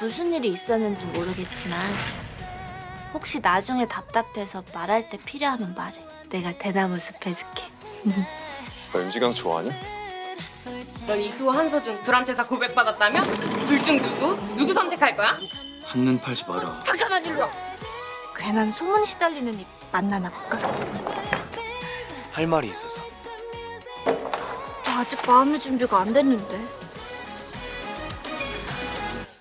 무슨 일이 있었는지 모르겠지만 혹시 나중에 답답해서 말할 때 필요하면 말해. 내가 대나무 숲 해줄게. 너 윤지강 좋아하냐? 넌 이수호 한서준 둘한테 다 고백받았다며? 둘 중 누구? 누구 선택할 거야? 한눈 팔지 마라. 잠깐만 일로 와. 괜한 소문 시달리는 입 만나나 볼까? 할 말이 있어서. 나 아직 마음의 준비가 안 됐는데.